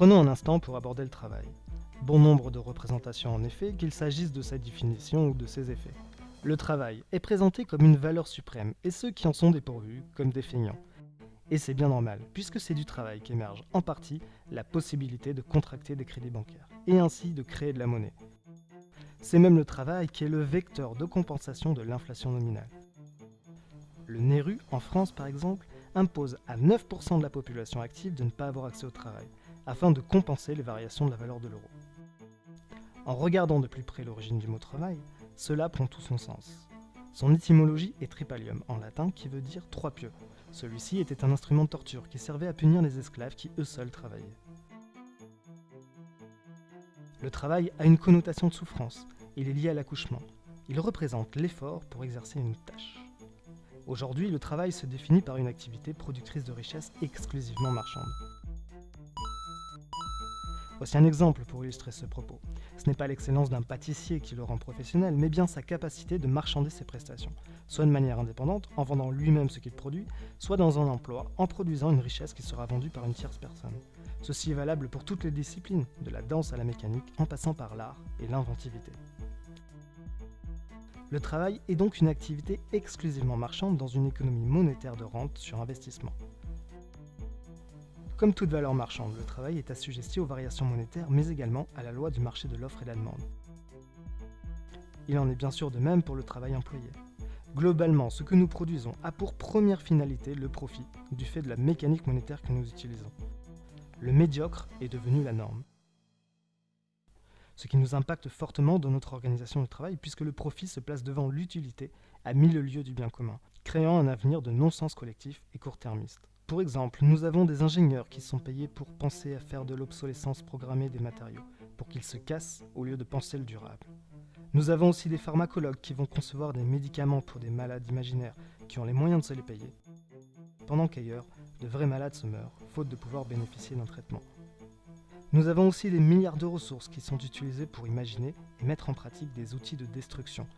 Prenons un instant pour aborder le travail. Bon nombre de représentations en effet, qu'il s'agisse de sa définition ou de ses effets. Le travail est présenté comme une valeur suprême, et ceux qui en sont dépourvus comme des. Et c'est bien normal, puisque c'est du travail qu'émerge en partie la possibilité de contracter des crédits bancaires, et ainsi de créer de la monnaie. C'est même le travail qui est le vecteur de compensation de l'inflation nominale. Le NERU, en France par exemple, impose à 9% de la population active de ne pas avoir accès au travail, afin de compenser les variations de la valeur de l'euro. En regardant de plus près l'origine du mot travail, cela prend tout son sens. Son étymologie est tripalium, en latin, qui veut dire trois pieux. Celui-ci était un instrument de torture qui servait à punir les esclaves qui eux seuls travaillaient. Le travail a une connotation de souffrance, il est lié à l'accouchement. Il représente l'effort pour exercer une tâche. Aujourd'hui, le travail se définit par une activité productrice de richesse exclusivement marchande. Voici un exemple pour illustrer ce propos. Ce n'est pas l'excellence d'un pâtissier qui le rend professionnel, mais bien sa capacité de marchander ses prestations, soit de manière indépendante, en vendant lui-même ce qu'il produit, soit dans un emploi, en produisant une richesse qui sera vendue par une tierce personne. Ceci est valable pour toutes les disciplines, de la danse à la mécanique, en passant par l'art et l'inventivité. Le travail est donc une activité exclusivement marchande dans une économie monétaire de rente sur investissement. Comme toute valeur marchande, le travail est assujetti aux variations monétaires, mais également à la loi du marché de l'offre et de la demande. Il en est bien sûr de même pour le travail employé. Globalement, ce que nous produisons a pour première finalité le profit, du fait de la mécanique monétaire que nous utilisons. Le médiocre est devenu la norme. Ce qui nous impacte fortement dans notre organisation du travail, puisque le profit se place devant l'utilité à mille lieues du bien commun, créant un avenir de non-sens collectif et court-termiste. Pour exemple, nous avons des ingénieurs qui sont payés pour penser à faire de l'obsolescence programmée des matériaux, pour qu'ils se cassent au lieu de penser le durable. Nous avons aussi des pharmacologues qui vont concevoir des médicaments pour des malades imaginaires qui ont les moyens de se les payer, pendant qu'ailleurs, de vrais malades se meurent, faute de pouvoir bénéficier d'un traitement. Nous avons aussi des milliards de ressources qui sont utilisées pour imaginer et mettre en pratique des outils de destruction,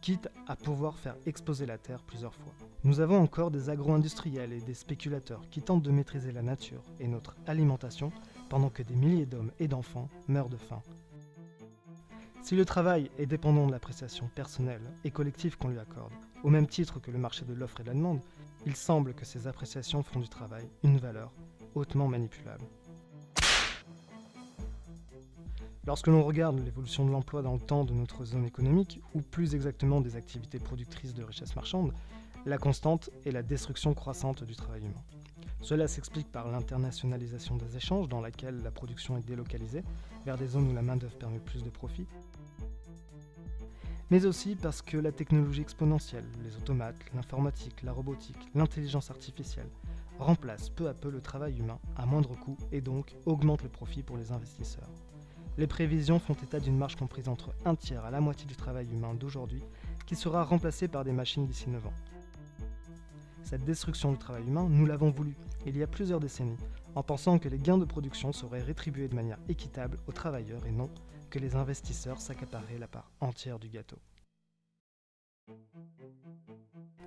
quitte à pouvoir faire exploser la Terre plusieurs fois. Nous avons encore des agro-industriels et des spéculateurs qui tentent de maîtriser la nature et notre alimentation pendant que des milliers d'hommes et d'enfants meurent de faim. Si le travail est dépendant de l'appréciation personnelle et collective qu'on lui accorde, au même titre que le marché de l'offre et de la demande, il semble que ces appréciations font du travail une valeur hautement manipulable. Lorsque l'on regarde l'évolution de l'emploi dans le temps de notre zone économique, ou plus exactement des activités productrices de richesses marchandes, la constante est la destruction croissante du travail humain. Cela s'explique par l'internationalisation des échanges dans laquelle la production est délocalisée vers des zones où la main-d'œuvre permet plus de profit, mais aussi parce que la technologie exponentielle, les automates, l'informatique, la robotique, l'intelligence artificielle, remplacent peu à peu le travail humain à moindre coût et donc augmentent le profit pour les investisseurs. Les prévisions font état d'une marge comprise entre un tiers à la moitié du travail humain d'aujourd'hui qui sera remplacé par des machines d'ici 9 ans. Cette destruction du travail humain, nous l'avons voulu, il y a plusieurs décennies, en pensant que les gains de production seraient rétribués de manière équitable aux travailleurs et non que les investisseurs s'accaparaient la part entière du gâteau.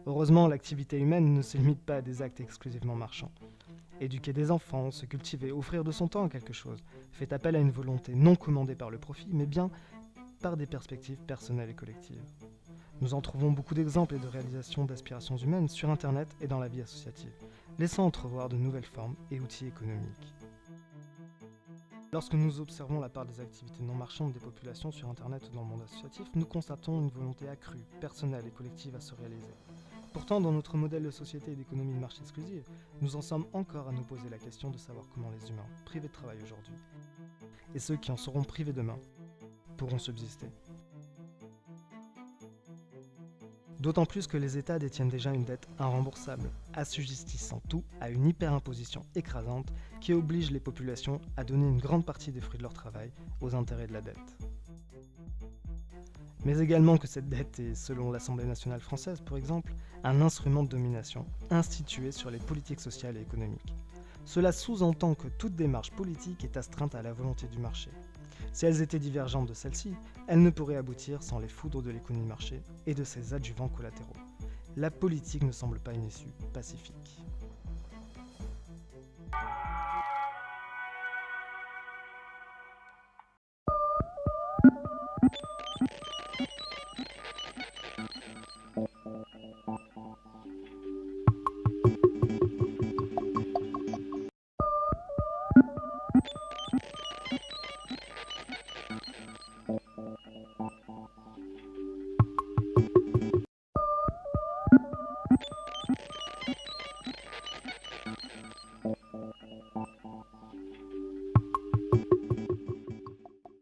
Heureusement, l'activité humaine ne se limite pas à des actes exclusivement marchands. Éduquer des enfants, se cultiver, offrir de son temps à quelque chose, fait appel à une volonté non commandée par le profit, mais bien par des perspectives personnelles et collectives. Nous en trouvons beaucoup d'exemples et de réalisations d'aspirations humaines sur Internet et dans la vie associative, laissant entrevoir de nouvelles formes et outils économiques. Lorsque nous observons la part des activités non marchandes des populations sur Internet ou dans le monde associatif, nous constatons une volonté accrue, personnelle et collective à se réaliser. Pourtant, dans notre modèle de société et d'économie de marché exclusive, nous en sommes encore à nous poser la question de savoir comment les humains, privés de travail aujourd'hui, et ceux qui en seront privés demain, pourront subsister. D'autant plus que les États détiennent déjà une dette irremboursable, assujettissant tout à une hyperimposition écrasante qui oblige les populations à donner une grande partie des fruits de leur travail aux intérêts de la dette mais également que cette dette est, selon l'Assemblée nationale française par exemple, un instrument de domination institué sur les politiques sociales et économiques. Cela sous-entend que toute démarche politique est astreinte à la volonté du marché. Si elles étaient divergentes de celle-ci, elles ne pourraient aboutir sans les foudres de l'économie marché et de ses adjuvants collatéraux. La politique ne semble pas une issue pacifique.